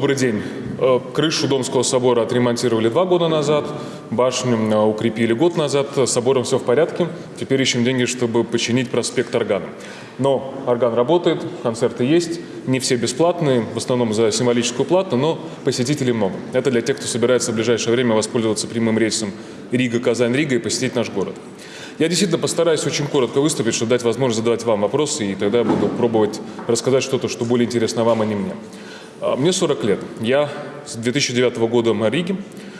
Добрый день. Э, крышу Домского собора отремонтировали два года назад, башню э, укрепили год назад, с собором все в порядке. Теперь ищем деньги, чтобы починить проспект Органа. Но орган работает, концерты есть, не все бесплатные, в основном за символическую плату, но посетителей много. Это для тех, кто собирается в ближайшее время воспользоваться прямым рейсом Рига-Казань-Рига и посетить наш город. Я действительно постараюсь очень коротко выступить, чтобы дать возможность задавать вам вопросы, и тогда буду пробовать рассказать что-то, что более интересно вам, а не мне. А, мне 40 лет. Я с 2009 года в Риге.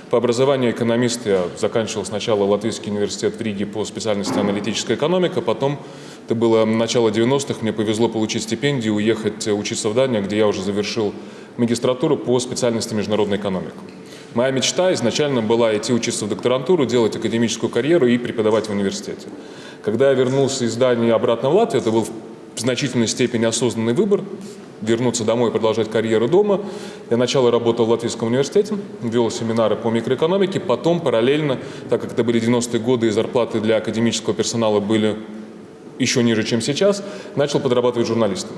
По образованию экономист я заканчивал сначала Латвийский университет в Риге по специальности аналитическая экономика, потом, это было начало 90-х, мне повезло получить стипендию, уехать учиться в Данию, где я уже завершил магистратуру по специальности международная экономика. Моя мечта изначально была идти учиться в докторантуру, делать академическую карьеру и преподавать в университете. Когда я вернулся из Дании обратно в Латвию, это был в значительной степени осознанный выбор, вернуться домой и продолжать карьеру дома. Я сначала работал в Латвийском университете, вел семинары по микроэкономике, потом параллельно, так как это были 90-е годы и зарплаты для академического персонала были еще ниже, чем сейчас, начал подрабатывать журналистом.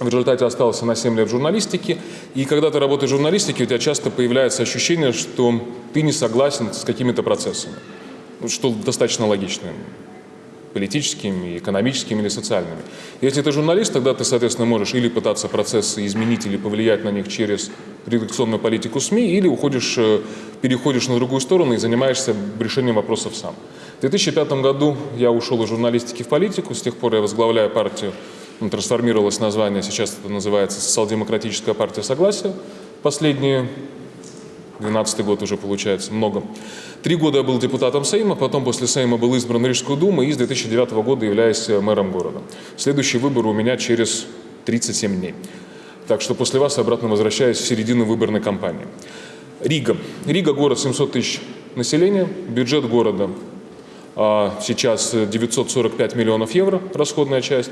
В результате остался на 7 лет в журналистике. И когда ты работаешь в журналистике, у тебя часто появляется ощущение, что ты не согласен с какими-то процессами. Что достаточно логично политическими, экономическими или социальными. Если ты журналист, тогда ты, соответственно, можешь или пытаться процессы изменить или повлиять на них через редакционную политику СМИ, или уходишь, э, переходишь на другую сторону и занимаешься решением вопросов сам. В 2005 году я ушел из журналистики в политику, с тех пор я возглавляю партию ну, трансформировалось название, сейчас это называется Социал-демократическая партия Согласия. Последние 12 год уже получается, много. Три года я был депутатом Сейма, потом после Сейма был избран в Рижскую думу и с 2009 года являюсь мэром города. Следующий выбор у меня через 37 дней. Так что после вас обратно возвращаюсь в середину выборной кампании. Рига. Рига город 700 тысяч населения, бюджет города а, сейчас 945 миллионов евро, расходная часть.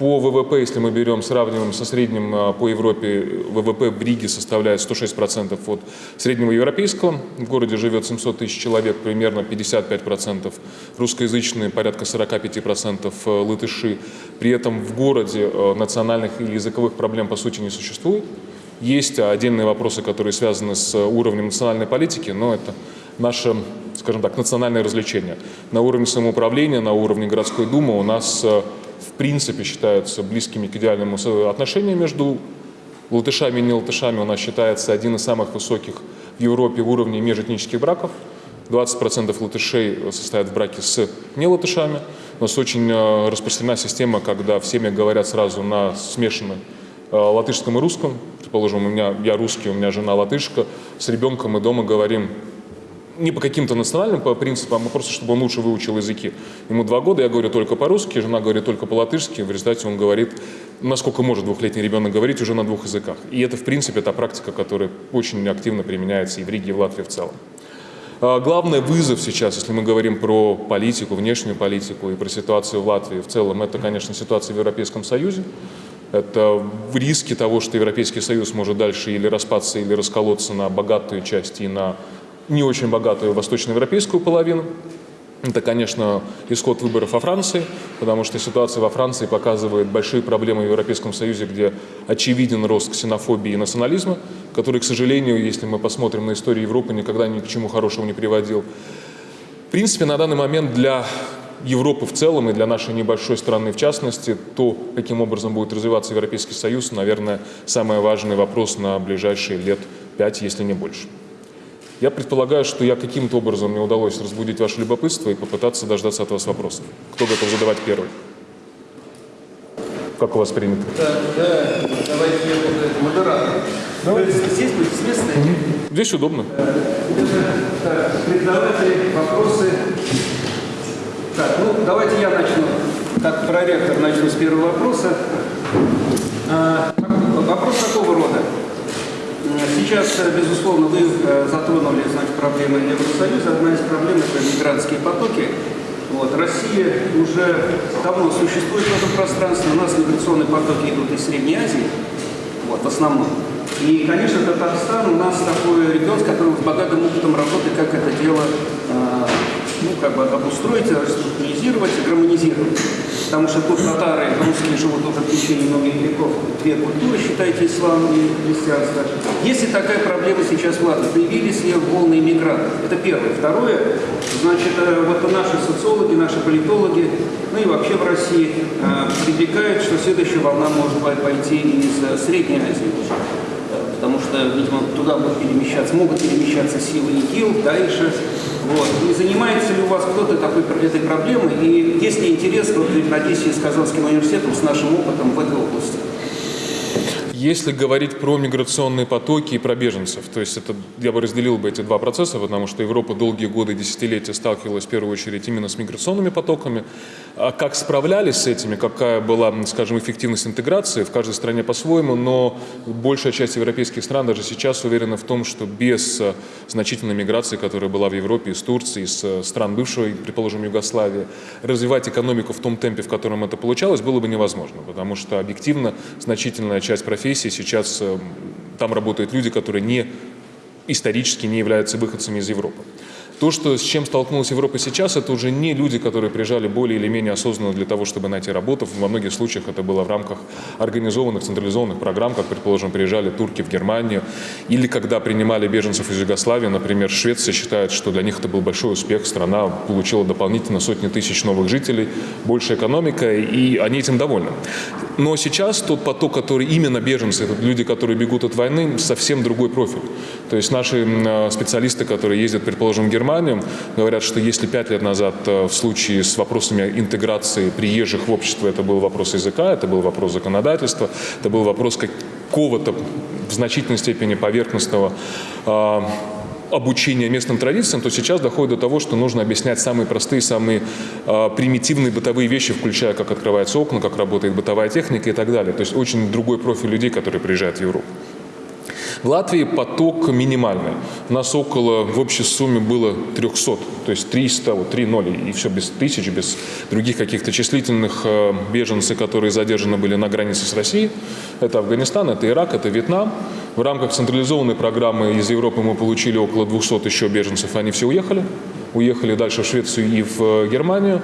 По ВВП, если мы берем, сравниваем со средним а, по Европе, ВВП Бриги составляет 106% от среднего европейского. В городе живет 700 тысяч человек, примерно 55% русскоязычные, порядка 45% э, латыши. При этом в городе э, национальных и языковых проблем по сути не существует. Есть отдельные вопросы, которые связаны с уровнем национальной политики, но это наше, скажем так, национальное развлечение. На уровне самоуправления, на уровне городской думы у нас э, в принципе считаются близкими к идеальному отношению между латышами и не латышами. У нас считается один из самых высоких в Европе уровней межэтнических браков. 20% латышей состоят в браке с не латышами. У нас очень э, распространена система, когда в семьях говорят сразу на смешанном э, латышском и русском. Предположим, у меня, я русский, у меня жена латышка. С ребенком мы дома говорим не по каким-то национальным по принципам, а просто чтобы он лучше выучил языки. Ему два года, я говорю только по-русски, жена говорит только по-латышски, в результате он говорит, насколько может двухлетний ребенок говорить уже на двух языках. И это, в принципе, та практика, которая очень активно применяется и в Риге, и в Латвии в целом. А, главный вызов сейчас, если мы говорим про политику, внешнюю политику и про ситуацию в Латвии в целом, это, конечно, ситуация в Европейском Союзе. Это в риске того, что Европейский Союз может дальше или распаться, или расколоться на богатую часть и на не очень богатую восточноевропейскую половину. Это, конечно, исход выборов во Франции, потому что ситуация во Франции показывает большие проблемы в Европейском Союзе, где очевиден рост ксенофобии и национализма, который, к сожалению, если мы посмотрим на историю Европы, никогда ни к чему хорошему не приводил. В принципе, на данный момент для Европы в целом и для нашей небольшой страны в частности, то, каким образом будет развиваться Европейский Союз, наверное, самый важный вопрос на ближайшие лет пять, если не больше. Я предполагаю, что я каким-то образом мне удалось разбудить ваше любопытство и попытаться дождаться от вас вопросов. Кто готов задавать первый? Как у вас принято? Да, да, давайте я буду модератор. Давайте. Здесь будет с места? Здесь удобно. Так, преподаватели, вопросы. Так, ну давайте я начну, как проректор начну с первого вопроса. А, вопрос такого рода. Сейчас, э, безусловно, вы э, затронули значит, проблемы Евросоюза. Одна из проблем – это мигрантские потоки. Вот. Россия уже давно существует в этом пространстве. У нас миграционные потоки идут из Средней Азии, вот, в основном. И, конечно, Татарстан у нас такой регион, с которым с богатым опытом работы, как это дело э, ну, как бы обустроить, реструктуризировать и гармонизировать. Потому что тут татары, русские живут уже в течение многих веков, две культуры, считайте, ислам и христианство. Если такая проблема сейчас в Латвии, появились ли волны иммигрантов? Это первое. Второе, значит, э, вот наши социологи, наши политологи, ну и вообще в России, э, предрекают, что следующая волна может пойти из Средней Азии потому что, видимо, туда будут перемещаться, могут перемещаться силы ИГИЛ, дальше. Вот. И занимается ли у вас кто-то такой, этой проблемой? И есть ли интерес, вот, надеюсь, с Казанским университетом, с нашим опытом в этой области? Если говорить про миграционные потоки и про беженцев, то есть это, я бы разделил бы эти два процесса, потому что Европа долгие годы, десятилетия сталкивалась в первую очередь именно с миграционными потоками. А как справлялись с этими, какая была, скажем, эффективность интеграции в каждой стране по-своему, но большая часть европейских стран даже сейчас уверена в том, что без э, значительной миграции, которая была в Европе из Турции, из э, стран бывшей, предположим, Югославии, развивать экономику в том темпе, в котором это получалось, было бы невозможно, потому что объективно значительная часть профессии сейчас э, там работают люди, которые не исторически не являются выходцами из Европы. То, что, с чем столкнулась Европа сейчас, это уже не люди, которые приезжали более или менее осознанно для того, чтобы найти работу. Во многих случаях это было в рамках организованных, централизованных программ, как, предположим, приезжали турки в Германию. Или когда принимали беженцев из Югославии, например, Швеция считает, что для них это был большой успех. Страна получила дополнительно сотни тысяч новых жителей, больше экономика, и они этим довольны. Но сейчас тот поток, который именно беженцы, это люди, которые бегут от войны, совсем другой профиль. То есть наши специалисты, которые ездят, предположим, в Германию. Говорят, что если пять лет назад э, в случае с вопросами интеграции приезжих в общество это был вопрос языка, это был вопрос законодательства, это был вопрос какого-то в значительной степени поверхностного э, обучения местным традициям, то сейчас доходит до того, что нужно объяснять самые простые, самые э, примитивные бытовые вещи, включая, как открываются окна, как работает бытовая техника и так далее. То есть очень другой профиль людей, которые приезжают в Европу. В Латвии поток минимальный. У нас около в общей сумме было 300, то есть 300, вот 3 ноли, и все без тысяч, без других каких-то числительных э, беженцев, которые задержаны были на границе с Россией. Это Афганистан, это Ирак, это Вьетнам. В рамках централизованной программы из Европы мы получили около 200 еще беженцев, они все уехали. Уехали дальше в Швецию и в э, Германию.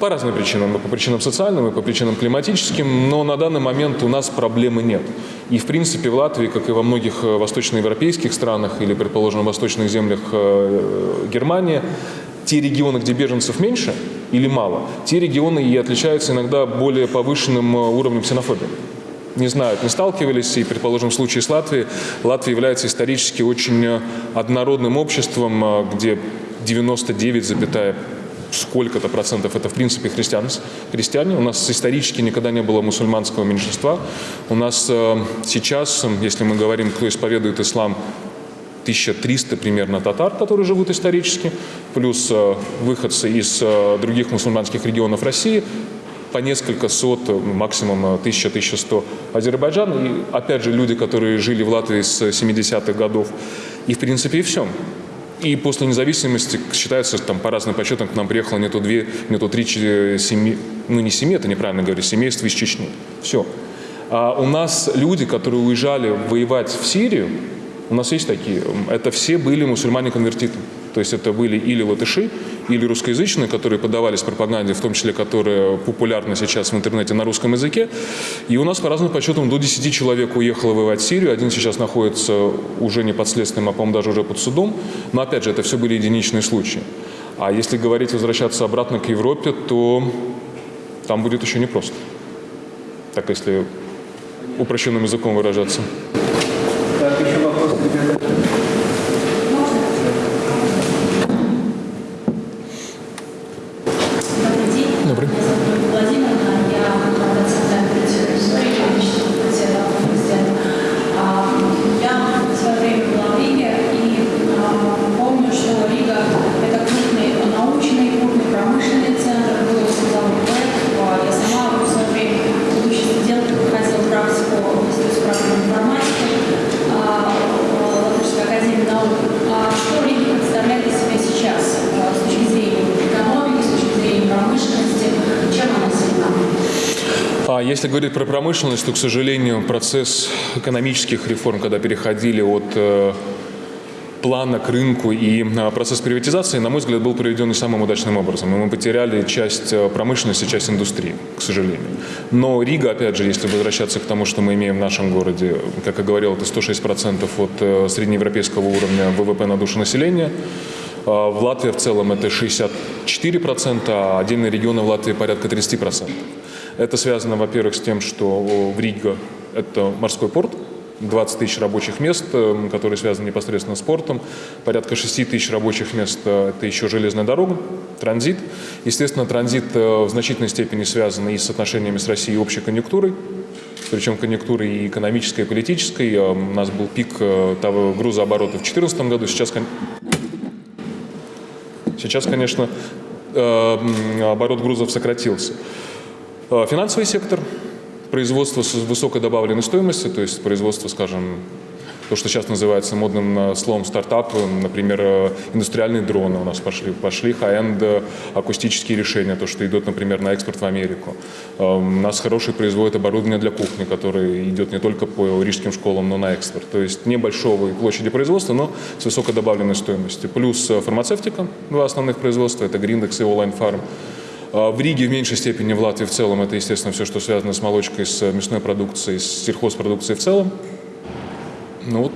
По разным причинам, по причинам социальным и по причинам климатическим, но на данный момент у нас проблемы нет. И в принципе в Латвии, как и во многих э, восточноевропейских странах или, предположим, восточных землях э, Германии, те регионы, где беженцев меньше или мало, те регионы и отличаются иногда более повышенным уровнем ксенофобии не знают, не сталкивались, и, предположим, в случае с Латвией, Латвия является исторически очень однородным обществом, где 99, сколько-то процентов это в принципе христиан, христиане. У нас исторически никогда не было мусульманского меньшинства. У нас э, сейчас, если мы говорим, кто исповедует ислам, 1300 примерно татар, которые живут исторически, плюс э, выходцы из э, других мусульманских регионов России, по несколько сот, максимум 1000-1100 Азербайджан. И опять же люди, которые жили в Латвии с 70-х годов. И в принципе и все. И после независимости, считается, там по разным подсчетам к нам приехало не то две, не то три семьи, ну не семьи, это неправильно говорю, семейство из Чечни. Все. А у нас люди, которые уезжали воевать в Сирию, у нас есть такие, это все были мусульмане-конвертиты. То есть это были или латыши, или русскоязычные, которые подавались пропаганде, в том числе, которая популярна сейчас в интернете на русском языке. И у нас, по разным подсчетам, до 10 человек уехало воевать в Сирию. Один сейчас находится уже не под следствием, а, по-моему, даже уже под судом. Но, опять же, это все были единичные случаи. А если говорить возвращаться обратно к Европе, то там будет еще непросто. Так, если упрощенным языком выражаться. Если говорить про промышленность, то, к сожалению, процесс экономических реформ, когда переходили от э, плана к рынку и а, процесс приватизации, на мой взгляд, был проведен не самым удачным образом. И мы потеряли часть э, промышленности, часть индустрии, к сожалению. Но Рига, опять же, если возвращаться к тому, что мы имеем в нашем городе, как я говорил, это 106% от э, среднеевропейского уровня ВВП на душу населения. А в Латвии в целом это 64%, а отдельные регионы в Латвии порядка 30%. Это связано, во-первых, с тем, что в Рига это морской порт, 20 тысяч рабочих мест, э, которые связаны непосредственно с спортом, порядка 6 тысяч рабочих мест э, – это еще железная дорога, транзит. Естественно, транзит э, в значительной степени связан и с отношениями с Россией и общей конъюнктурой, причем конъюнктурой и экономической, и политической. У нас был пик того грузооборота в 2014 году, сейчас, сейчас конечно, оборот грузов сократился. Финансовый сектор – производство с высокой добавленной стоимостью, то есть производство, скажем, то, что сейчас называется модным э, словом стартап, например, э, индустриальные дроны у нас пошли, пошли high-end э, акустические решения, то, что идет, например, на экспорт в Америку. У нас хороший производит оборудование для кухни, которое идет не только по рижским школам, но на экспорт. То есть небольшой площади производства, но с высокой добавленной стоимостью. Плюс фармацевтика, два основных производства, это Grindex и Online Farm. А, в Риге в меньшей степени, в Латвии в целом, это, естественно, все, что связано с молочкой, с мясной продукцией, с сельхозпродукцией в целом. Ну вот,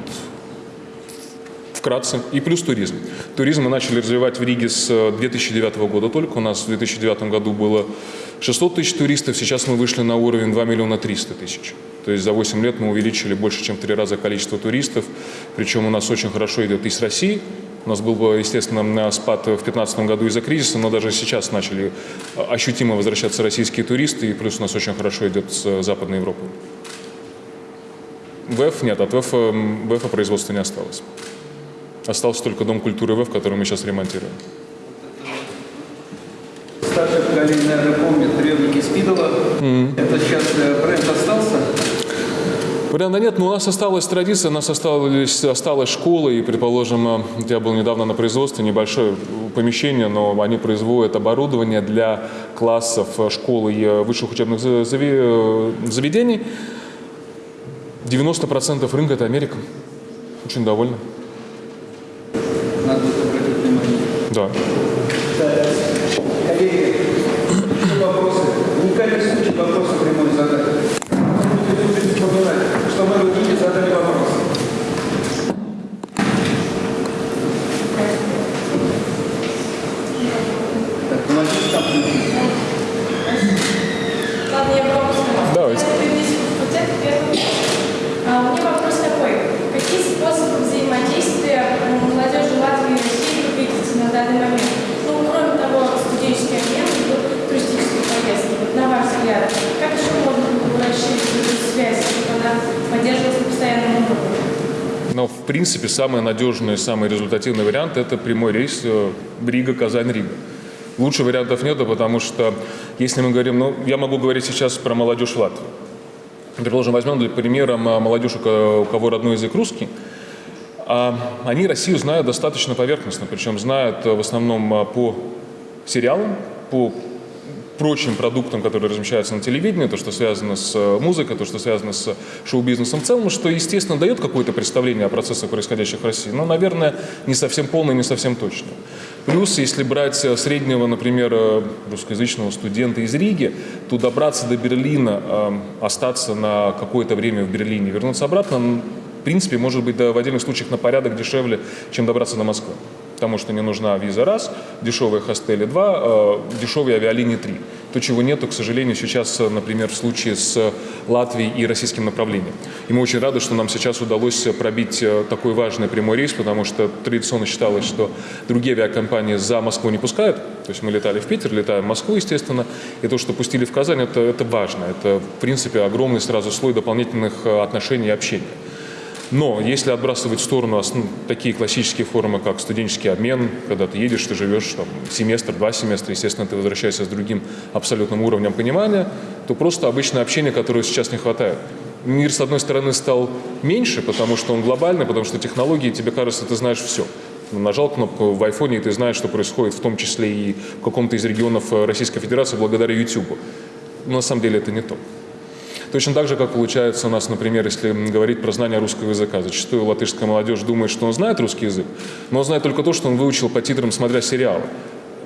вкратце. И плюс туризм. Туризм мы начали развивать в Риге с 2009 э, года только. У нас в 2009 году было 600 тысяч туристов, сейчас мы вышли на уровень 2 миллиона 300 тысяч. То есть за 8 лет мы увеличили больше, чем в 3 раза количество туристов. Причем у нас очень хорошо идет и с России, у нас был, бы, естественно, спад в 2015 году из-за кризиса, но даже сейчас начали ощутимо возвращаться российские туристы, и плюс у нас очень хорошо идет с Западной Европой. ВЭФ нет, от ВЭФ, ВЭФа производства не осталось. Остался только Дом культуры ВЭФ, который мы сейчас ремонтируем. Старшее поколение, наверное, помнит требники Спидова. Mm-hmm. Это сейчас э, бренд остался? Варианта нет, но у нас осталась традиция, у нас осталась, осталась школа, и, предположим, я был недавно на производстве, небольшое помещение, но они производят оборудование для классов школы и высших учебных заведений. 90% рынка – это Америка. Очень довольна. Надо обратить внимание. Да. Коллеги, вопросы? Уникальный случай вопросы прямой задачи. Что мы Никите задали вопрос. Так, помогите там Ладно, я вопрос. Давайте. А, у меня вопрос такой. Какие способы взаимодействия молодежи Латвии и России вы видите на данный момент? Ну, кроме того, студенческий обмен и туристические поездки. Вот на ваш взгляд, как еще можно было расширить эту связь, чтобы она поддерживалась на постоянном уровне? Но, в принципе, самый надежный, самый результативный вариант – это прямой рейс э, Рига, Казань, Рига. Лучше вариантов нету, потому что, если мы говорим, ну, я могу говорить сейчас про молодежь Латвии. Предположим, возьмем для примера молодежь, у кого родной язык русский. А они Россию знают достаточно поверхностно, причем знают в основном по сериалам, по прочим продуктам, которые размещаются на телевидении, то, что связано с э, музыкой, то, что связано с шоу-бизнесом в целом, что, естественно, дает какое-то представление о процессах, происходящих в России, но, наверное, не совсем полное, не совсем точное. Плюс, если брать э, среднего, например, э, русскоязычного студента из Риги, то добраться до Берлина, остаться на какое-то время в Берлине, вернуться обратно, в принципе, может быть, в отдельных случаях на порядок дешевле, чем добраться до Москвы потому что не нужна виза раз, дешевые хостели два, э, дешевые авиалинии три. То, чего нету, к сожалению, сейчас, например, в случае с Латвией и российским направлением. И мы очень рады, что нам сейчас удалось пробить э, такой важный прямой рейс, потому что традиционно считалось, что другие авиакомпании за Москву не пускают. То есть мы летали в Питер, летаем в Москву, естественно. И то, что пустили в Казань, это, это важно. Это, в принципе, огромный сразу слой дополнительных э, отношений и общения. Но если отбрасывать в сторону ну, такие классические формы, как студенческий обмен, когда ты едешь, ты живешь там, семестр, два семестра, естественно, ты возвращаешься с другим абсолютным уровнем понимания, то просто обычное общение, которого сейчас не хватает. Мир, с одной стороны, стал меньше, потому что он глобальный, потому что технологии, тебе кажется, ты знаешь все. Нажал кнопку в айфоне, и ты знаешь, что происходит, в том числе и в каком-то из регионов Российской Федерации благодаря YouTube. Но на самом деле это не то. Точно так же, как получается у нас, например, если говорить про знание русского языка. Зачастую латышская молодежь думает, что он знает русский язык, но он знает только то, что он выучил по титрам, смотря сериалы.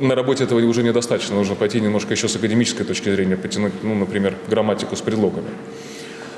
На работе этого уже недостаточно, нужно пойти немножко еще с академической точки зрения, потянуть, ну, например, грамматику с предлогами.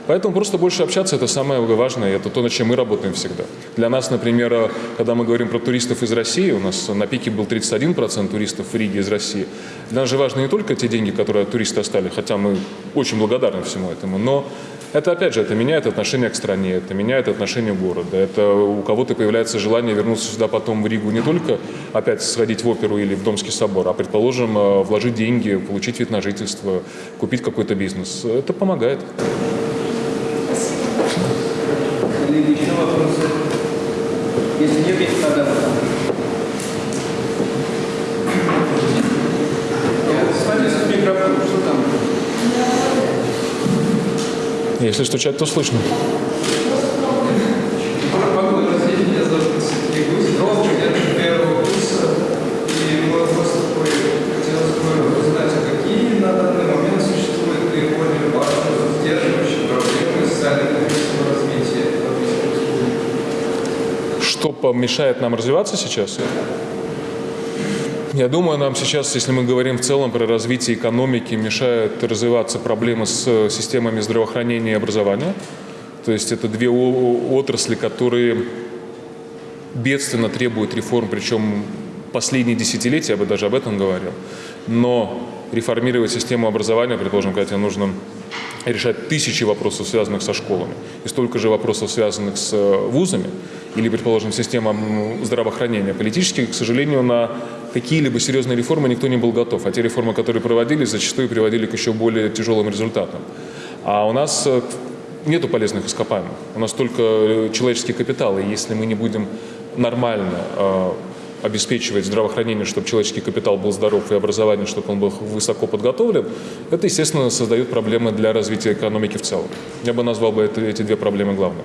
Поэтому просто больше общаться – это самое важное, это то, над чем мы работаем всегда. Для нас, например, когда мы говорим про туристов из России, у нас на пике был 31% туристов в Риге из России. Для нас же важны не только те деньги, которые от туриста остались, хотя мы очень благодарны всему этому, но это, опять же, это меняет отношение к стране, это меняет отношение города. Это у кого-то появляется желание вернуться сюда потом в Ригу не только опять сходить в оперу или в Домский собор, а, предположим, э, вложить деньги, получить вид на жительство, купить какой-то бизнес. Это помогает. Или еще вопросы? Если нет, есть тогда. Смотри, с микрофон, что там? Если стучать, то слышно. Здравствуйте, меня зовут Сергей Гусев. Я первого курса. И мой вопрос такой, хотелось бы узнать, а какие на данный момент существуют наиболее важные, сдерживающие проблемы социально-экономического развития Латвийской Республики? Что помешает нам развиваться сейчас? Я думаю, нам сейчас, если мы говорим в целом про развитие экономики, мешают развиваться проблемы с системами здравоохранения и образования. То есть это две отрасли, которые бедственно требуют реформ, причем последние десятилетия, я бы даже об этом говорил. Но реформировать систему образования, предположим, когда тебе нужно решать тысячи вопросов, связанных со школами, и столько же вопросов, связанных с э, вузами, или, предположим, системам здравоохранения. Политически, к сожалению, на какие-либо серьезные реформы никто не был готов. А те реформы, которые проводились, зачастую приводили к еще более тяжелым результатам. А у нас э, нету полезных ископаемых. У нас только э, человеческий капитал. И если мы не будем нормально э, обеспечивать здравоохранение, чтобы человеческий капитал был здоров и образование, чтобы он был высоко подготовлен, это, естественно, создает проблемы для развития экономики в целом. Я бы назвал бы это, эти две проблемы главными.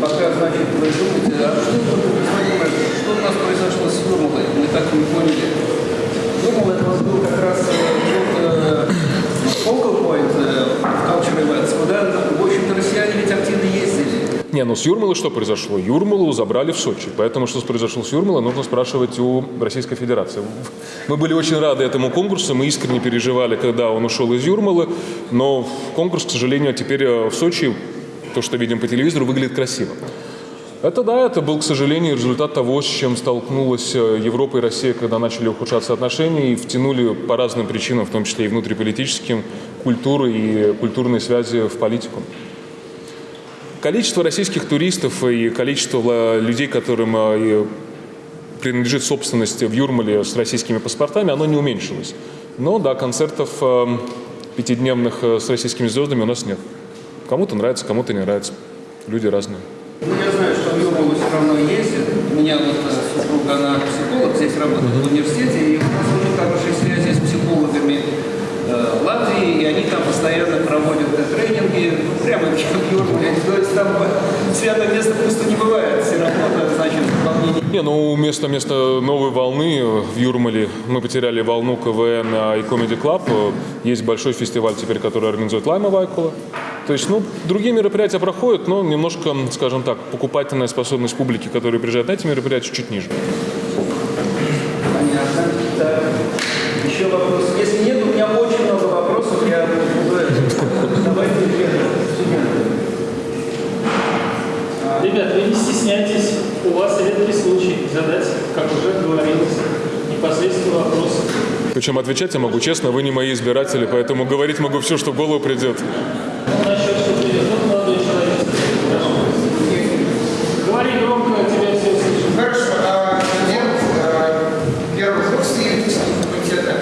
Пока, значит, вы думаете, а что, господин Мэрик, что у нас произошло с Юрмалой? Мы так и не поняли. Юрмал это у нас был как раз э, вот, э, focal point culture events, куда, в общем-то, россияне ведь активно ездили. Не, ну с Юрмалой что произошло? Юрмалу забрали в Сочи. Поэтому что произошло с Юрмалой, нужно спрашивать у Российской Федерации. Мы были очень рады этому конкурсу, мы искренне переживали, когда он ушел из Юрмалы, но конкурс, к сожалению, теперь э, в Сочи, то, что видим по телевизору, выглядит красиво. Это да, это был, к сожалению, результат того, с чем столкнулась э, Европа и Россия, когда начали ухудшаться отношения и втянули по разным причинам, в том числе и внутриполитическим, культуру и культурные связи в политику. Количество российских туристов и количество э, людей, которым э, принадлежит собственность в Юрмале с российскими паспортами, оно не уменьшилось. Но да, концертов пятидневных с российскими звездами у нас нет. Кому-то нравится, кому-то не нравится. Люди разные. Ну, я знаю, что в Юрмалу все равно ездят. У меня вот э, супруга, она психолог, здесь работает в университете, и у нас очень хорошие связи с психологами э, Латвии, и они там постоянно проводят э, тренинги, прямо в Юрмале. То есть там э, святое место пусто не бывает, все равно, значит, волнение Не, ну вместо, вместо новой волны э, в Юрмале мы потеряли волну КВН а, и Comedy Club. Э, Есть большой фестиваль теперь, который организует Лайма Вайкула. То есть, ну, другие мероприятия проходят, но немножко, скажем так, покупательная способность публики, которая приезжает на эти мероприятия, чуть ниже. Понятно. Так. Еще вопрос. Если нет, у меня очень много вопросов. Я буду это. Давайте студенты. Ребят, вы не стесняйтесь, у вас редкий случай задать, как уже говорилось, непосредственно вопрос. Причем отвечать я могу честно, вы не мои избиратели, поэтому говорить могу все, что в голову придет. Ну, насчет, что придет. Вот молодой человек. Прошу. Говори громко, тебя все слышат. Хорошо, а, студент а, первого курса юридического факультета.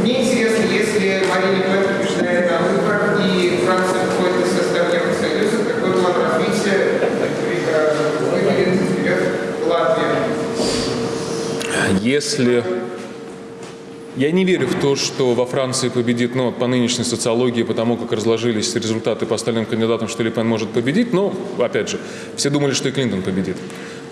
Мне интересно, если Марина Петр побеждает на выборах и Франция входит в состав Евросоюза, какой план развития э, выделит вперед Латвия? Если... Я не верю в то, что во Франции победит, ну, по нынешней социологии, потому как разложились результаты по остальным кандидатам, что Ле Пен может победить, но, опять же, все думали, что и Клинтон победит.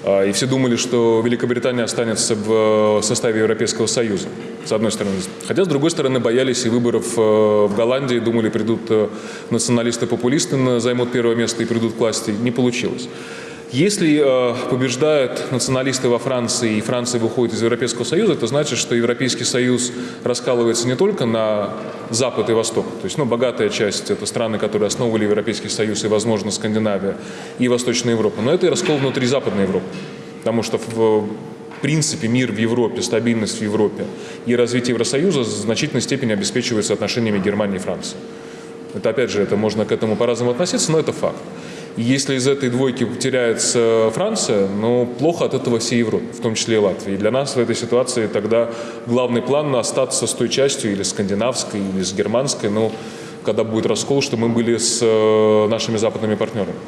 А, И все думали, что Великобритания останется в э, составе Европейского Союза, с одной стороны. Хотя, с другой стороны, боялись и выборов э, в Голландии, думали, придут э, националисты-популисты, на- займут первое место и придут к власти. Не получилось. Если э, побеждают националисты во Франции и Франция выходит из Европейского Союза, это значит, что Европейский Союз раскалывается не только на Запад и Восток. То есть, ну, богатая часть – это страны, которые основывали Европейский Союз и, возможно, Скандинавия и Восточная Европа. Но это и раскол внутри Западной Европы. Потому что в принципе мир в Европе, стабильность в Европе и развитие Евросоюза в значительной степени обеспечивается отношениями Германии и Франции. Это опять же, это можно к этому по-разному относиться, но это факт. Если из этой двойки теряется Франция, ну, плохо от этого всей Европе, в том числе и Латвии. И для нас в этой ситуации тогда главный план остаться с той частью, или скандинавской, или с германской, ну, когда будет раскол, что мы были с э, нашими западными партнерами.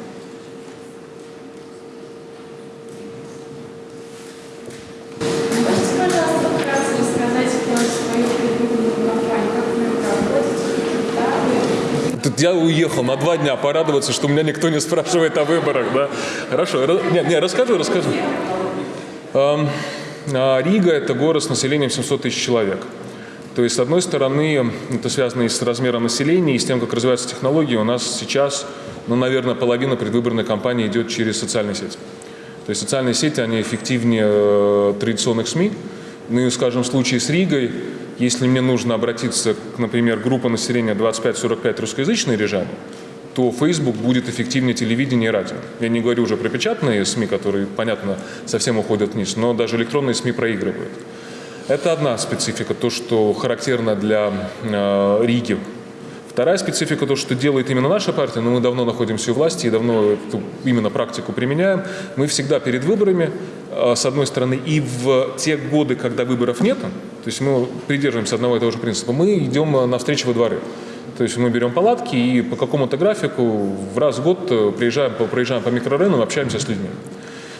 Можете, пожалуйста, вкратце рассказать про свою предвыборную кампанию, как вы это проводите, какие этапы? Тут я уехал на два дня порадоваться, что меня никто не спрашивает о выборах, да? Хорошо, не, не, расскажу, расскажу. Эм, а, Рига – это город с населением 700 тысяч человек. То есть, с одной стороны, это связано и с размером населения, и с тем, как развиваются технологии. У нас сейчас, ну, наверное, половина предвыборной кампании идет через социальные сети. То есть социальные сети, они эффективнее э, традиционных СМИ. Ну и, скажем, в случае с Ригой, если мне нужно обратиться, к, например, группа населения 25-45 русскоязычные режимы, то Facebook будет эффективнее телевидения и радио. Я не говорю уже про печатные СМИ, которые, понятно, совсем уходят вниз, но даже электронные СМИ проигрывают. Это одна специфика, то, что характерно для э, Риги. Вторая специфика, то, что делает именно наша партия, но мы давно находимся у власти и давно эту именно практику применяем. Мы всегда перед выборами, э, с одной стороны, и в те годы, когда выборов нет, то есть мы придерживаемся одного и того же принципа, мы идем навстречу во дворы. То есть мы берем палатки и по какому-то графику в раз в год э, приезжаем, проезжаем по микрорайонам, общаемся с людьми.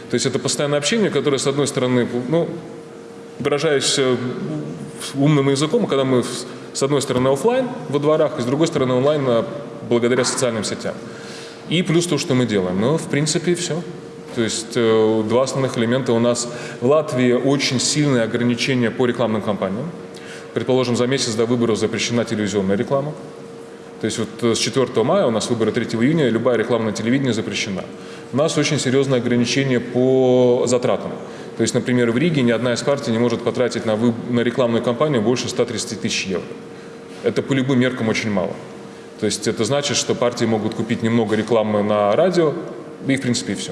То есть это постоянное общение, которое, с одной стороны, ну, выражаясь э, умным языком, когда мы с- одной стороны офлайн во дворах, и с другой стороны онлайн а, благодаря социальным сетям. И плюс то, что мы делаем. Ну, в принципе, все. То есть э, два основных элемента у нас в Латвии очень сильные ограничения по рекламным кампаниям. Предположим, за месяц до выборов запрещена телевизионная реклама. То есть вот э, с 4 мая у нас выборы 3 июня, любая реклама на телевидении запрещена. У нас очень серьезное ограничение по затратам. То есть, например, в Риге ни одна из партий не может потратить на, выб- на рекламную кампанию больше 130 тысяч евро. Это по любым меркам очень мало. То есть это значит, что партии могут купить немного рекламы на радио, и в принципе и все.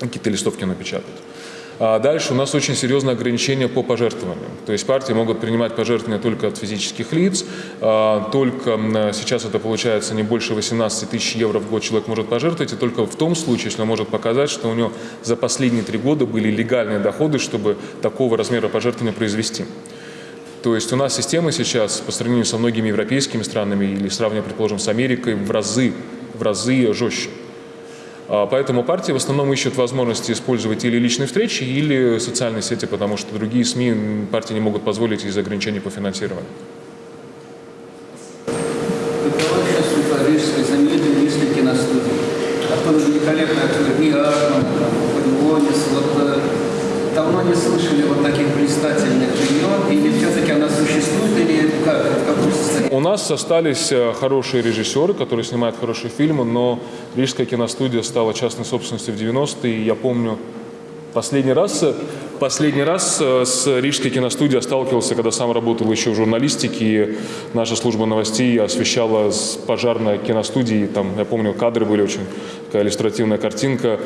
Какие-то листовки напечатать. А дальше у нас очень серьезное ограничение по пожертвованиям. То есть партии могут принимать пожертвования только от физических лиц, а, только сейчас это получается не больше 18 тысяч евро в год человек может пожертвовать, и только в том случае, если он может показать, что у него за последние три года были легальные доходы, чтобы такого размера пожертвования произвести. То есть у нас система сейчас по сравнению со многими европейскими странами или сравнивая, предположим, с Америкой в разы, в разы жестче. А, Поэтому партии в основном ищут возможности использовать или личные встречи, или социальные сети, потому что другие СМИ партии не могут позволить из-за ограничений по финансированию. Оттуда. Вот э, давно не слышали вот таких блистательных имен, или все-таки она существует, или как, в каком состоянии? У нас остались э, хорошие режиссеры, которые снимают хорошие фильмы, но Рижская киностудия стала частной собственностью в 90-е. и Я помню, последний раз, э, последний раз э, с Рижской киностудией сталкивался, когда сам работал еще в журналистике. и Наша служба новостей освещала с пожарной киностудии. Там, я помню, кадры были очень, такая иллюстративная картинка.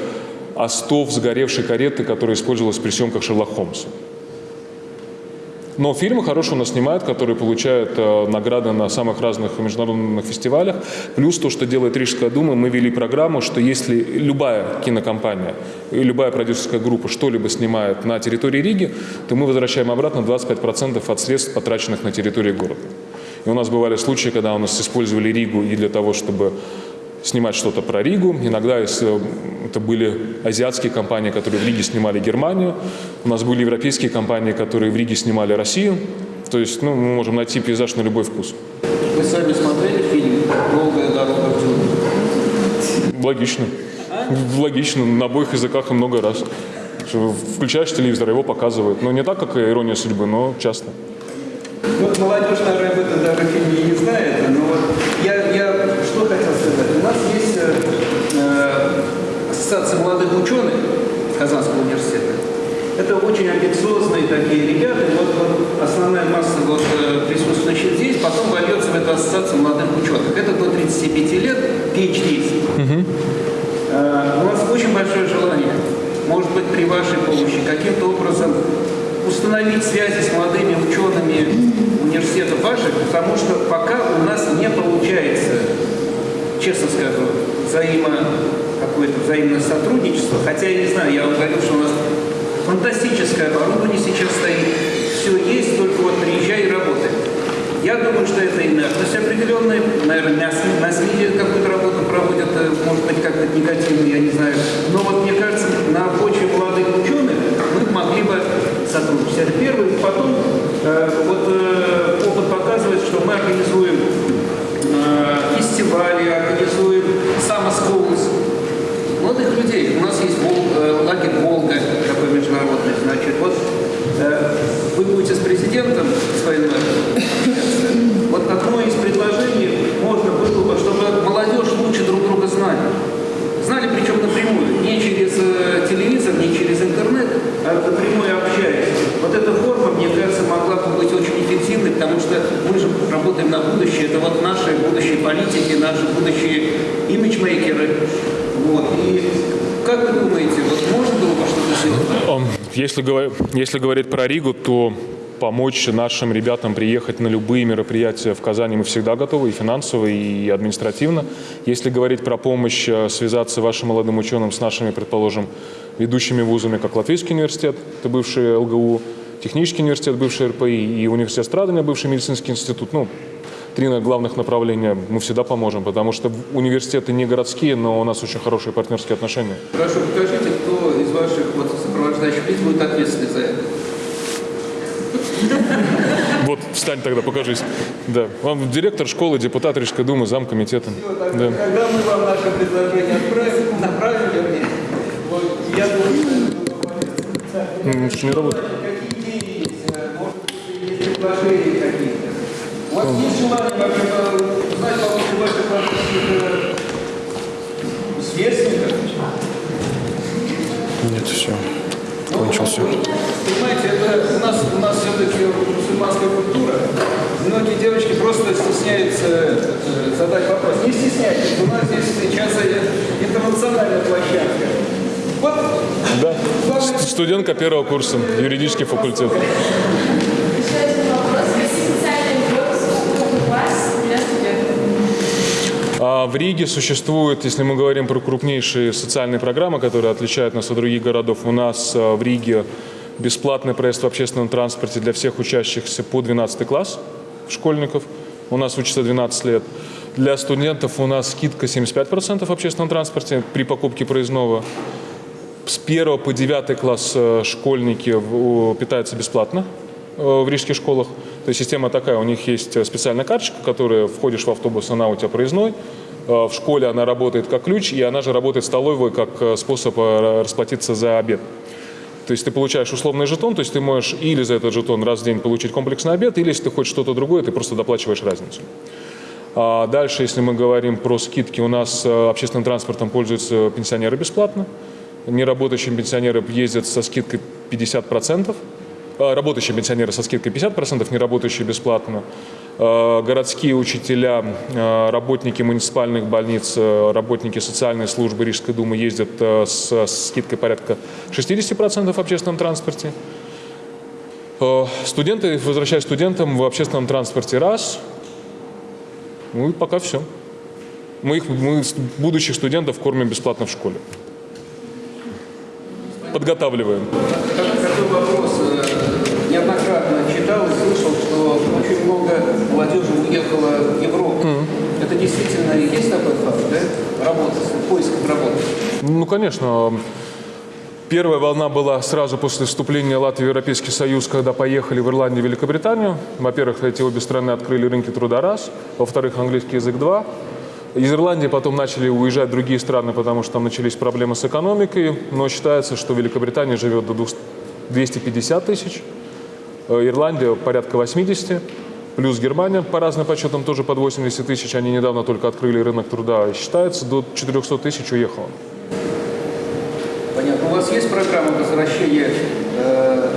Остов сгоревшей кареты, которая использовалась при съемках Шерлок Холмса. Но фильмы хорошие у нас снимают, которые получают э, награды на самых разных международных фестивалях. Плюс то, что делает Рижская дума, мы вели программу, что если любая кинокомпания любая продюсерская группа что-либо снимает на территории Риги, то мы возвращаем обратно 25% от средств, потраченных на территории города. И у нас бывали случаи, когда у нас использовали Ригу и для того, чтобы снимать что-то про Ригу. Иногда если это были азиатские компании, которые в Риге снимали Германию. У нас были европейские компании, которые в Риге снимали Россию. То есть ну, мы можем найти пейзаж на любой вкус. Вы сами смотрели фильм «Долгая дорога в джунгли»? Логично. Логично, на обоих языках и много раз. Включаешь телевизор, его показывают. Ну, не так, как «Ирония судьбы», но часто. Вот молодежь, наверное, об этом даже фильме не знает, но вот я, я. У нас есть э, э, ассоциация молодых ученых Казанского университета. Это очень амбициозные такие ребята. И Вот, вот основная масса вот, э, присутствующих здесь потом вольется в эту ассоциацию молодых ученых. Это до 35 лет PhD. Э, У нас очень большое желание, может быть, при вашей помощи, каким-то образом установить связи с молодыми учеными университетов ваших, потому что пока у нас не получается, честно скажу, взаимо, какое-то взаимное сотрудничество, хотя я не знаю, я вам говорю, что у нас фантастическое оборудование сейчас стоит, все есть, только вот приезжай и работай. Я думаю, что это инертность определенная, наверное, на СМИ, какую-то работу проводят, э, может быть, как-то негативную, я не знаю. Но вот мне кажется, на почве молодых ученых мы могли бы сотрудничать. Это первый. Потом э, вот э, опыт показывает, что мы организуем фестивали, организуем самоскоус молодых людей. У нас есть Вол- э, лагерь «Волга», такой международный, значит. Вот э, вы будете с президентом своим общаться. Вот одно из предложений можно было бы, чтобы молодежь лучше друг друга знали. Знали, причем напрямую, не через э, телевизор, не через интернет, а напрямую общаясь. Вот эта форма, мне кажется, могла бы быть очень эффективной, потому что мы же работаем на будущее. Это вот наши будущие политики, наши будущие имиджмейкеры. Вот. И как вы думаете, вот было бы что-то сделать? Ам, Если, если говорить про Ригу, то помочь нашим ребятам приехать на любые мероприятия в Казани мы всегда готовы, и финансово, и административно. Если говорить про помощь, э, связаться вашим молодым ученым с нашими, предположим, ведущими вузами, как Латвийский университет, это бывший ЛГУ, Технический университет, бывший РПИ, и университет страдания, бывший медицинский институт, ну, три на- главных направления мы всегда поможем, потому что университеты не городские, но у нас очень хорошие партнерские отношения. Прошу, покажите, кто из ваших вот, сопровождающих лиц будет ответственный за это. Вот, встань тогда, покажись. Да. Вам директор школы, депутат Рижской думы, зам комитета. Да. Когда мы вам наше предложение отправим, направим, вернее, вот, я думаю, что не работает. Какие идеи есть? Может быть, есть предложения какие-то? У вас есть желание ваших каких-то сверстников? Нет, все. Кончился. Понимаете, это у нас, у нас все-таки мусульманская культура. Многие девочки просто стесняются э, задать вопрос. Не стесняйтесь, у нас здесь сейчас интернациональная площадка. Вот Да. главное, Студентка первого курса, юридический факультет. Еще один вопрос. Какие специальные курсы у вас для студентов? А в Риге существует, если мы говорим про крупнейшие социальные программы, которые отличают нас от других городов, у нас а, в Риге бесплатный проезд в общественном транспорте для всех учащихся по 12 класс школьников. У нас учатся 12 лет. Для студентов у нас скидка 75% в общественном транспорте при покупке проездного. С 1 по 9 класс э, школьники питаются бесплатно э, в рижских школах. То есть система такая, у них есть э, специальная карточка, которая входишь в автобус, она у тебя проездной. Э, В школе она работает как ключ, и она же работает столовой как э, способ расплатиться за обед. То есть ты получаешь условный жетон, то есть ты можешь или за этот жетон раз в день получить комплексный обед, или если ты хочешь что-то другое, ты просто доплачиваешь разницу. А дальше, если мы говорим про скидки, у нас общественным транспортом пользуются пенсионеры бесплатно. Неработающие пенсионеры ездят со скидкой 50%. Работающие пенсионеры со скидкой 50%, неработающие бесплатно. А, Городские учителя, а, работники муниципальных больниц, а, работники социальной службы Рижской думы ездят а, с скидкой порядка 60% в общественном транспорте. Студенты, возвращаясь студентам, в общественном транспорте раз. Ну и пока все. Мы, их, мы будущих студентов кормим бесплатно в школе. Подготавливаем. Как- Такой вопрос. э, Неоднократно читал и слышал, что очень много молодежи уехало в Европу. Это действительно и есть такой факт, да? Работа, поиск работы. Ну, конечно. Первая волна была сразу после вступления Латвии в Европейский Союз, когда поехали в Ирландию и Великобританию. Во-первых, эти обе страны открыли рынки труда раз. Во-вторых, английский язык два. Из Ирландии потом начали уезжать другие страны, потому что там начались проблемы с экономикой, но считается, что Великобритания живет до 250 тысяч, Ирландия порядка 80, плюс Германия по разным подсчетам тоже под 80 тысяч, они недавно только открыли рынок труда, считается до 400 тысяч уехало. Понятно. У вас есть программа возвращения э,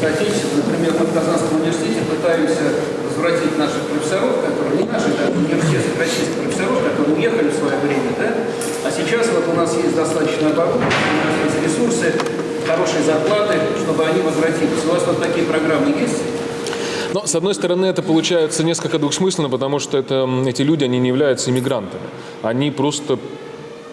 соотечественников? Например, мы в Казанском университете пытаемся возвратить наших профессоров, которые не наши, даже университетских российских профессоров, которые уехали в свое время, да? А сейчас вот у нас есть достаточно оборудование, у нас есть ресурсы, хорошие зарплаты, чтобы они возвратились. У вас вот такие программы есть? Но, с одной стороны, это получается несколько двухсмысленно, потому что это, эти люди, они не являются иммигрантами. Они просто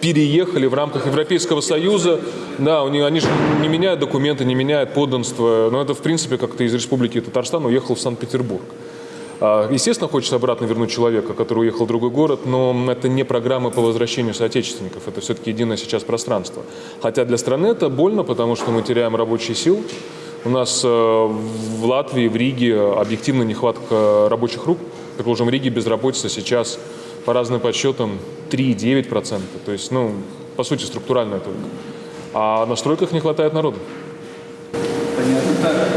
переехали в рамках Европейского Союза. Да, у них, они же не меняют документы, не меняют подданство. Но это, в принципе, как то из Республики Татарстан уехал в Санкт-Петербург. А, естественно, хочется обратно вернуть человека, который уехал в другой город, но это не программы по возвращению соотечественников, это все-таки единое сейчас пространство. Хотя для страны это больно, потому что мы теряем рабочие силы. У нас э, в Латвии, в Риге объективно нехватка рабочих рук. Предположим, в Риге безработица сейчас по разным подсчетам 3,9%. То есть, ну, по сути, структуральная только. А на стройках не хватает народу. Понятно. Так,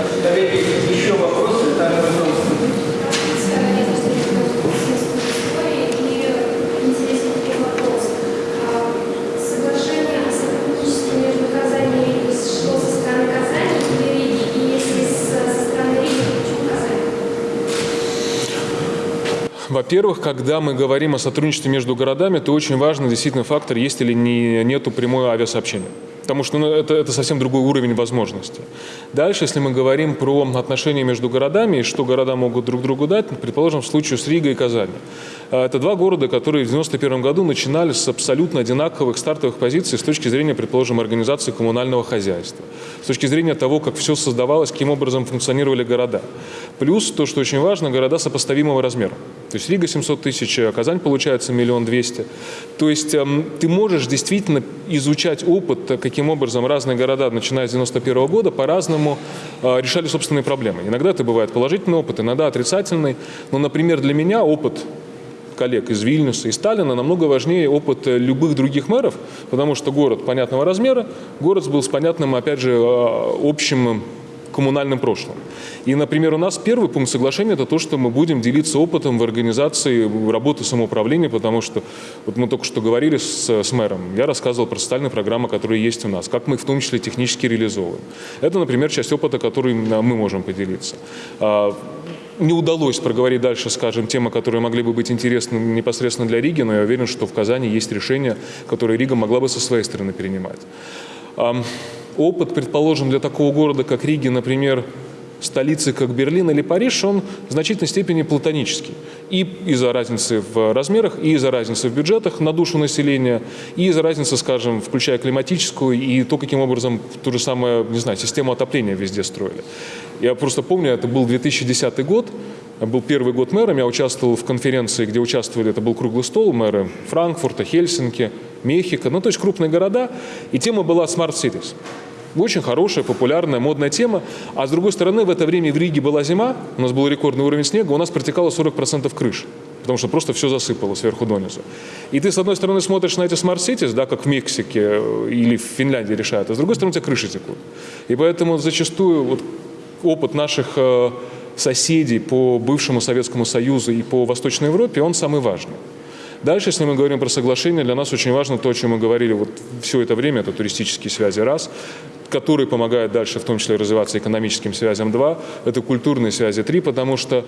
Во-первых, когда мы говорим о сотрудничестве между городами, то очень важный действительно фактор, есть или не, нету прямое авиасообщения. Потому что ну, это, это совсем другой уровень возможностей. Дальше, если мы говорим про отношения между городами и что города могут друг другу дать, предположим, в случае с Ригой и Казани. А, Это два города, которые в 91 году начинали с абсолютно одинаковых стартовых позиций с точки зрения, предположим, организации коммунального хозяйства, с точки зрения того, как все создавалось, каким образом функционировали города. Плюс то, что очень важно, города сопоставимого размера. То есть Рига 700 тысяч, а Казань получается миллион двести. То есть эм, ты можешь действительно изучать опыт, э, каким образом разные города, начиная с 91 года, по-разному э, решали собственные проблемы. Иногда это бывает положительный опыт, иногда отрицательный. Но, например, для меня опыт коллег из Вильнюса и Сталина намного важнее опыт э, любых других мэров, потому что город понятного размера, город был с понятным, опять же, э, общим коммунальным прошлым. И, например, у нас первый пункт соглашения – это то, что мы будем делиться опытом в организации работы самоуправления, потому что вот мы только что говорили с, с мэром, я рассказывал про социальные программы, которые есть у нас, как мы их в том числе технически реализовываем. Это, например, часть опыта, который мы можем поделиться. А, не удалось проговорить дальше, скажем, темы, которые могли бы быть интересны непосредственно для Риги, но я уверен, что в Казани есть решения, которые Рига могла бы со своей стороны перенимать. Опыт, предположим, для такого города, как Риги, например, столицы, как Берлин или Париж, он в значительной степени платонический. И из-за разницы в размерах, и из-за разницы в бюджетах на душу населения, и из-за разницы, скажем, включая климатическую, и то, каким образом ту же самую, не знаю, систему отопления везде строили. Я просто помню, это был 2010 год, был первый год мэром, я участвовал в конференции, где участвовали, это был круглый стол, мэры Франкфурта, Хельсинки, Мехико, ну то есть крупные города, и тема была Smart Cities. Очень хорошая, популярная, модная тема. А с другой стороны, в это время в Риге была зима, у нас был рекордный уровень снега, у нас протекало 40% крыш. Потому что просто все засыпало сверху донизу. И ты, с одной стороны, смотришь на эти смарт cities, да, как в Мексике э, или в Финляндии решают, а с другой стороны, у тебя крыши текут. И поэтому зачастую вот опыт наших э, соседей по бывшему Советскому Союзу и по Восточной Европе, он самый важный. Дальше, если мы говорим про соглашение, для нас очень важно то, о чем мы говорили вот все это время, это туристические связи, раз, которые помогают дальше, в том числе, развиваться экономическим связям, два, это культурные связи, три, потому что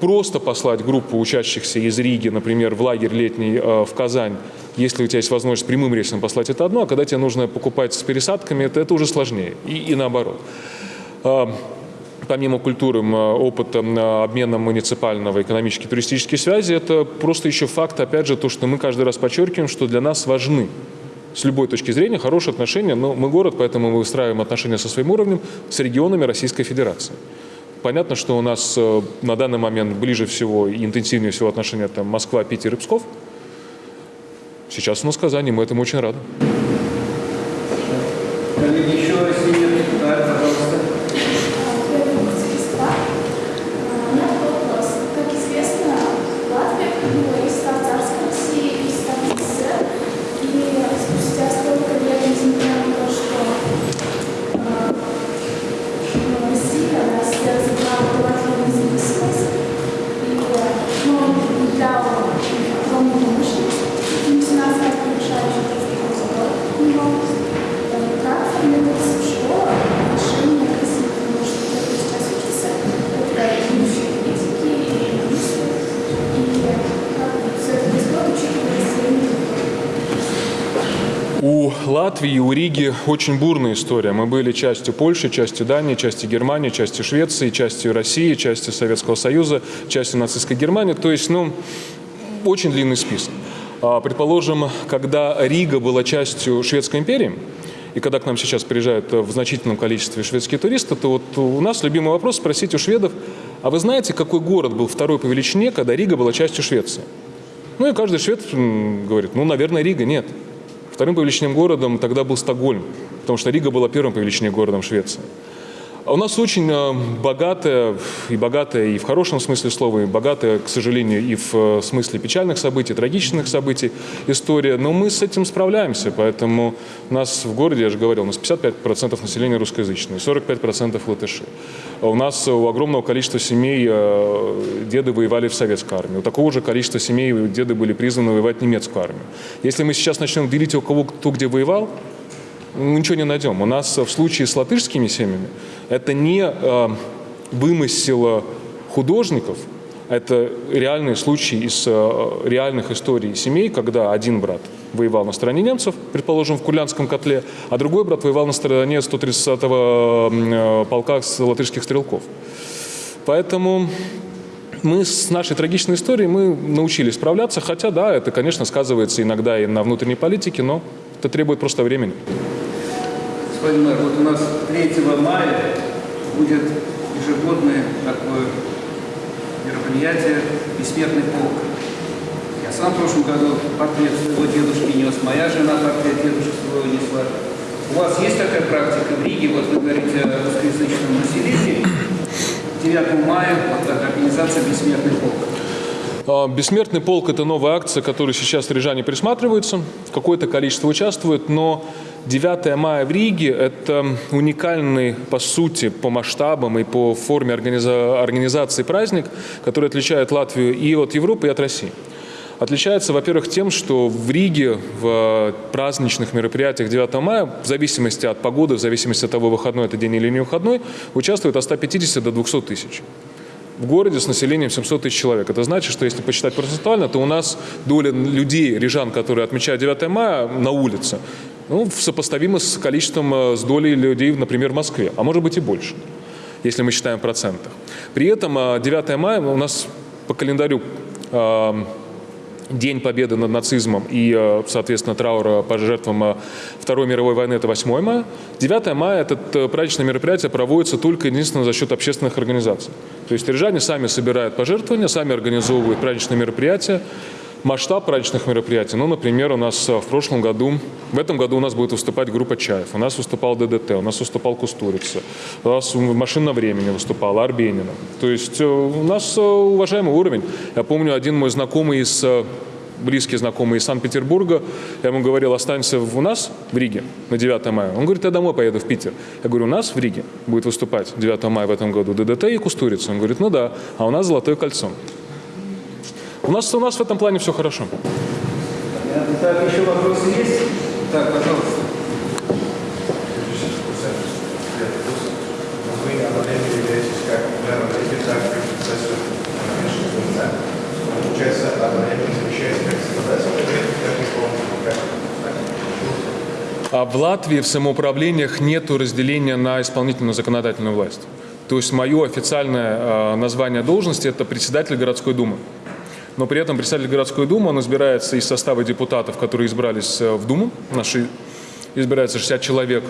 просто послать группу учащихся из Риги, например, в лагерь летний э, в Казань, если у тебя есть возможность прямым рейсом послать, это одно, а когда тебе нужно покупать с пересадками, это, это уже сложнее, и, и наоборот. Э, помимо культуры, опыта м, обмена муниципального экономические туристические связи, это просто еще факт, опять же, то, что мы каждый раз подчеркиваем, что для нас важны с любой точки зрения хорошие отношения, но мы город, поэтому мы выстраиваем отношения со своим уровнем с регионами Российской Федерации. Понятно, что у нас э, на данный момент ближе всего и интенсивнее всего отношения это Москва, Питер и Псков. Сейчас у нас Казань, и мы этому очень рады. Латвии, у Риги очень бурная история. Мы были частью Польши, частью Дании, частью Германии, частью Швеции, частью России, частью Советского Союза, частью нацистской Германии. То есть, ну, очень длинный список. А, Предположим, когда Рига была частью Шведской империи, и когда к нам сейчас приезжают в значительном количестве шведские туристы, то вот у нас любимый вопрос спросить у шведов, а вы знаете, какой город был второй по величине, когда Рига была частью Швеции? Ну и каждый швед говорит, ну, наверное, Рига, нет. Вторым по величине городом тогда был Стокгольм, потому что Рига была первым по величине городом Швеции. А у нас очень э, богатая, и богатая и в хорошем смысле слова, и богатая, к сожалению, и в э, смысле печальных событий, трагичных событий история, но мы с этим справляемся, поэтому у нас в городе, я же говорил, у нас 55% населения русскоязычные, 45% латыши. У нас у огромного количества семей э, деды воевали в советской армии, у такого же количества семей деды были призваны воевать в немецкую армию. Если мы сейчас начнем делить у кого кто где воевал, ничего не найдем. У нас в случае с латышскими семьями это не э, вымысел художников, это реальные случаи из э, реальных историй семей, когда один брат воевал на стороне немцев, предположим, в Курлянском котле, а другой брат воевал на стороне 130-го э, полка латышских стрелков. Поэтому мы с нашей трагичной историей мы научились справляться, хотя, да, это, конечно, сказывается иногда и на внутренней политике, но это требует просто времени. Господин мэр, вот у нас 3 мая будет ежегодное такое мероприятие «Бессмертный полк». Я сам в прошлом году портрет своего дедушки нес, моя жена портрет дедушки своего несла. У вас есть такая практика в Риге, вот вы говорите о русскоязычном населении, 9 мая вот организация «Бессмертный полк». А, Бессмертный полк – это новая акция, которой сейчас рижане присматриваются. Какое-то количество участвует, но 9 мая в Риге – это уникальный, по сути, по масштабам и по форме организа- организации праздник, который отличает Латвию и от Европы, и от России. Отличается, во-первых, тем, что в Риге в праздничных мероприятиях 9 мая, в зависимости от погоды, в зависимости от того, выходной это день или не выходной, участвует от 150 до 200 тысяч в городе с населением 700 тысяч человек. Это значит, что если посчитать процентуально, то у нас доля людей, рижан, которые отмечают 9 мая на улице, ну, сопоставима с количеством, э, с долей людей, например, в Москве, а может быть и больше, если мы считаем в процентах. При этом э, 9 мая у нас по календарю э, День победы над нацизмом и, э, соответственно, траура по жертвам э, Второй мировой войны – это 8 мая. 9 мая это э, праздничное мероприятие проводится только единственно за счет общественных организаций. То есть рижане сами собирают пожертвования, сами организовывают праздничные мероприятия. Масштаб праздничных мероприятий, ну, например, у нас э, в прошлом году, в этом году у нас будет выступать группа Чаев, у нас выступал ДДТ, у нас выступал Кустурица, у нас машина времени выступала, Арбенина. То есть э, у нас э, уважаемый уровень. Я помню, один мой знакомый из близкий знакомый из Санкт-Петербурга. Я ему говорил, останься у нас в Риге на 9 мая. Он говорит, я домой поеду в Питер. Я говорю, у нас в Риге будет выступать 9 мая в этом году ДДТ и Кустурица. Он говорит, ну да, а у нас Золотое кольцо. У нас, у нас в этом плане все хорошо. Так, еще вопросы есть? Так, пожалуйста. Получается, одновременно как так и А в Латвии в самоуправлениях нет разделения на исполнительную законодательную власть. То есть мое официальное э, название должности – это председатель городской думы. Но при этом председатель городской думы, он избирается из состава депутатов, которые избрались э, в Думу. Наши избирается 60 человек.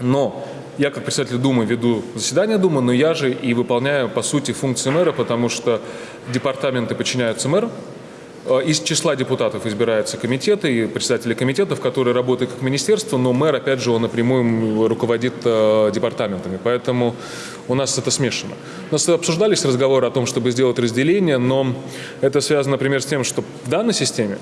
Но я как председатель Думы веду заседание Думы, но я же и выполняю, по сути, функции мэра, потому что департаменты подчиняются мэру. Э, Из числа депутатов избираются комитеты и председатели комитетов, которые работают как министерство, но мэр, опять же, он напрямую руководит э, департаментами. Поэтому у нас это смешано. У нас обсуждались разговоры о том, чтобы сделать разделение, но это связано, например, с тем, что в данной системе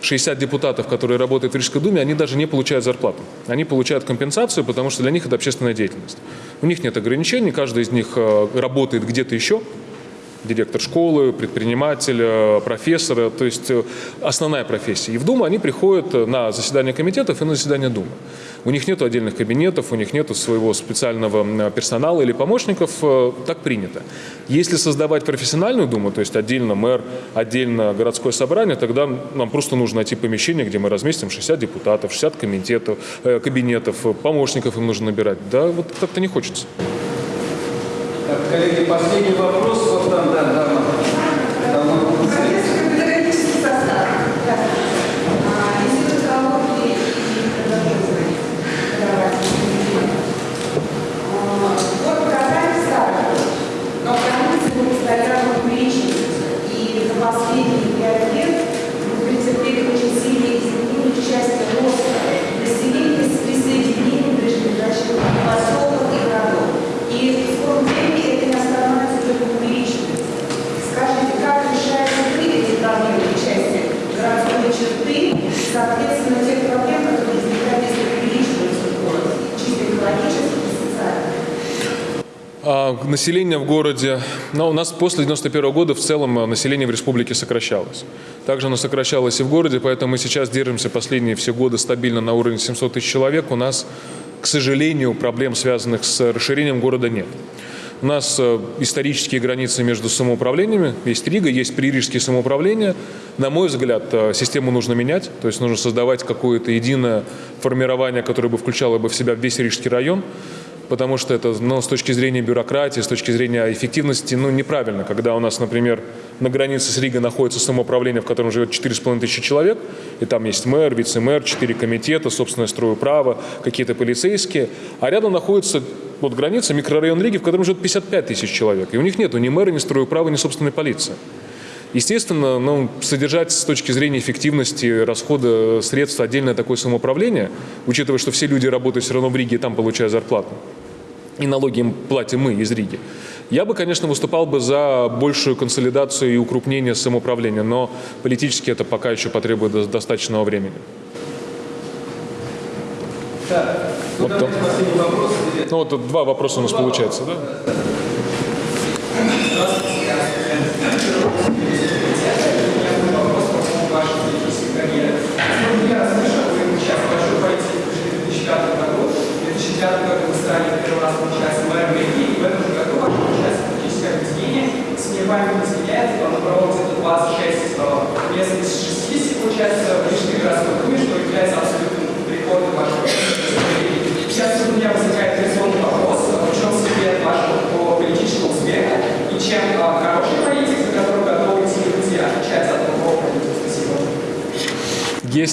60 депутатов, которые работают в Рижской думе, они даже не получают зарплату. Они получают компенсацию, потому что для них это общественная деятельность. У них нет ограничений, каждый из них э, работает где-то еще, Директор школы, предприниматель, э, профессор, то есть э, основная профессия. И в Думу они приходят э, на заседание комитетов и на заседание Думы. У них нет отдельных кабинетов, у них нет своего специального персонала или помощников, так принято. Если создавать профессиональную Думу, то есть отдельно мэр, отдельно городское собрание, тогда нам просто нужно найти помещение, где мы разместим 60 депутатов, 60 комитетов, кабинетов, помощников им нужно набирать. Да, вот как-то не хочется. Коллеги, последний вопрос. Вот там, да, дама. Дама. Педагогический состав. Да. А, Институт экологии и продолжения. Вот программе старая, но границы мы постоянно увеличиваются. И за последние пять лет мы претерпели очень сильные изменения в части роста населения с присоединением ближайших поселков и городов. И в скором времени это не остановится, только увеличивается. Скажите, как решаются вы эти проблемы в части городской черты, соответственно, тех проблем, которые возникают, если увеличивается город, чисто экологически и социально? А, население в городе, ну, у нас после 91 года в целом а, население в республике сокращалось. Также оно сокращалось и в городе, поэтому мы сейчас держимся последние все годы стабильно на уровне 700 тысяч человек. У нас к сожалению, проблем, связанных с расширением города, нет. У нас э, исторические границы между самоуправлениями. Есть Рига, есть пририжские самоуправления. На мой взгляд, э, систему нужно менять. То есть нужно создавать какое-то единое формирование, которое бы включало бы в себя весь Рижский район потому что это ну, с точки зрения бюрократии, с точки зрения эффективности ну, неправильно, когда у нас, например, на границе с Ригой находится самоуправление, в котором живет 4,5 тысячи человек, и там есть мэр, вице-мэр, 4 комитета, собственное право, какие-то полицейские, а рядом находится вот граница, микрорайон Риги, в котором живет 55 тысяч человек, и у них нет ни мэра, ни права, ни собственной полиции. Естественно, ну, содержать с точки зрения эффективности расхода средств отдельное такое самоуправление, учитывая, что все люди работают все равно в Риге и там получают зарплату, и налоги им платим мы из Риги. Я бы, конечно, выступал бы за большую консолидацию и укрупнение самоуправления, но политически это пока еще потребует достаточного времени. Так, вот вопрос. Ну вот два вопроса у нас получается, да? году вы стали первый раз получается мэром Риги, и в этом же году ваше получается политическое объединение, с мне память не изменяет, оно проводится где 26 мест из 60, получается, в Рижской городской думе, что является абсолютным рекордом вашего Сейчас у меня возникает резонный вопрос, в чем секрет вашего по политического успеха, и чем а, хороший политик, за которым готовы идти друзья, отличается от другого политика. Спасибо.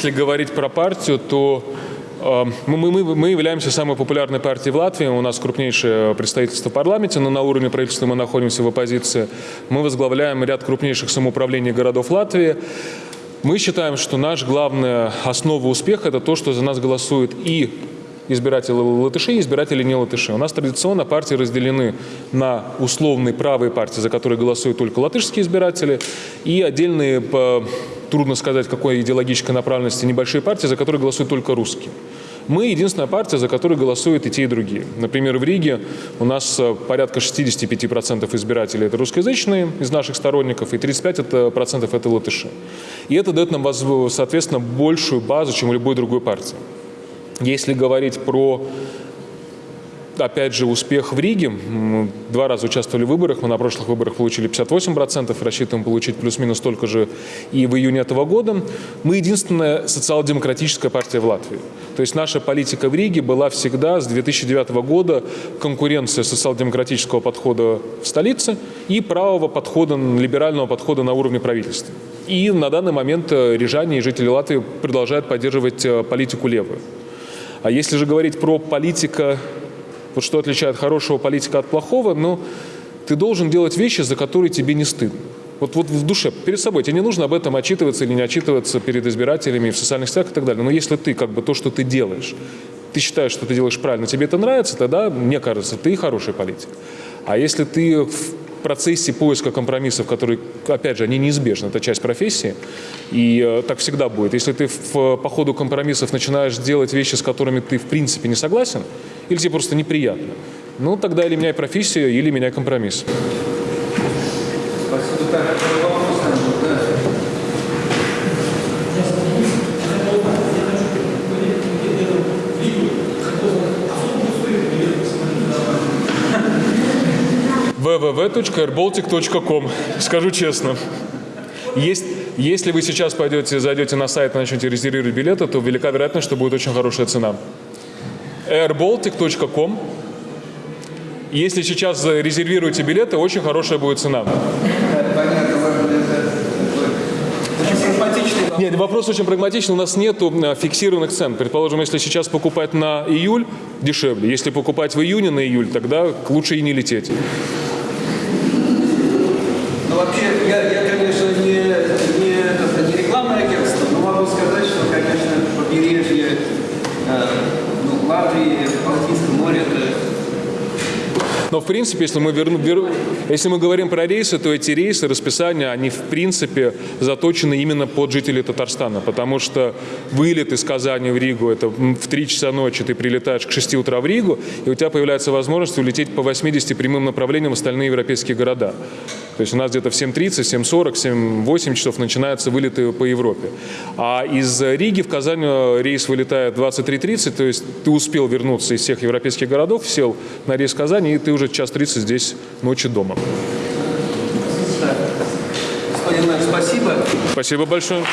Если говорить про партию, то Эм, мы, мы, мы являемся самой популярной партией в Латвии, у нас крупнейшее представительство в парламенте, но на уровне правительства мы находимся в оппозиции. Мы возглавляем ряд крупнейших самоуправлений городов Латвии. Мы считаем, что наш главная основа успеха – это то, что за нас голосуют и избиратели латыши и избиратели не латыши. У нас традиционно партии разделены на условные правые партии, за которые голосуют только латышские избиратели, и отдельные, по, трудно сказать, какой идеологической направленности, небольшие партии, за которые голосуют только русские. Мы единственная партия, за которую голосуют и те, и другие. Например, в Риге у нас э, порядка 65% избирателей это русскоязычные из наших сторонников, и 35% это, латыши. И это дает нам, соответственно, большую базу, чем у любой другой партии. Если говорить про опять же, успех в Риге. Мы два раза участвовали в выборах. Мы на прошлых выборах получили 58%, рассчитываем получить плюс-минус столько же и в июне этого года. Мы единственная социал-демократическая партия в Латвии. То есть наша политика в Риге была всегда с 2009 года конкуренция социал-демократического подхода в столице и правого подхода, либерального подхода на уровне правительства. И на данный момент э, рижане и жители Латвии продолжают поддерживать э, политику левую. А если же говорить про политика вот что отличает хорошего политика от плохого, ну, ты должен делать вещи, за которые тебе не стыдно. Вот, вот в душе, перед собой. Тебе не нужно об этом отчитываться или не отчитываться перед избирателями в социальных сетях и так далее. Но если ты как бы то, что ты делаешь, ты считаешь, что ты делаешь правильно, тебе это нравится, тогда, мне кажется, ты хороший политик. А если ты процессе поиска компромиссов, которые, опять же, они неизбежны, это часть профессии, и э, так всегда будет. Если ты в, по ходу компромиссов начинаешь делать вещи, с которыми ты в принципе не согласен, или тебе просто неприятно, ну тогда или меняй профессию, или меняй компромисс. www.airbaltic.com. Скажу честно. Есть, если вы сейчас пойдете, зайдете на сайт и начнете резервировать билеты, то велика вероятность, что будет очень хорошая цена. airbaltic.com. Если сейчас резервируете билеты, очень хорошая будет цена. Нет, вопрос очень прагматичный. У нас нет фиксированных цен. Предположим, если сейчас покупать на июль, дешевле. Если покупать в июне на июль, тогда лучше и не лететь. Вообще, я, я конечно, не, не, это, не рекламное агентство, но могу сказать, что, конечно, побережье э, ну, Латвии, Балтийское море, это Но, в принципе, если мы, верну, вер- если мы говорим про рейсы, то эти рейсы, расписания, они, в принципе, заточены именно под жителей Татарстана, потому что вылет из Казани в Ригу, это в 3 часа ночи ты прилетаешь к 6 утра в Ригу, и у тебя появляется возможность улететь по 80 прямым направлениям в остальные европейские города. То есть у нас где-то в 7.30, 7.40, 7-8 часов начинаются вылеты по Европе. А из Риги в Казань э, рейс вылетает 23.30, то есть ты успел вернуться из всех европейских городов, сел на рейс в Казани, и ты уже час 30 здесь ночью дома. Господин мэр, спасибо. Спасибо большое.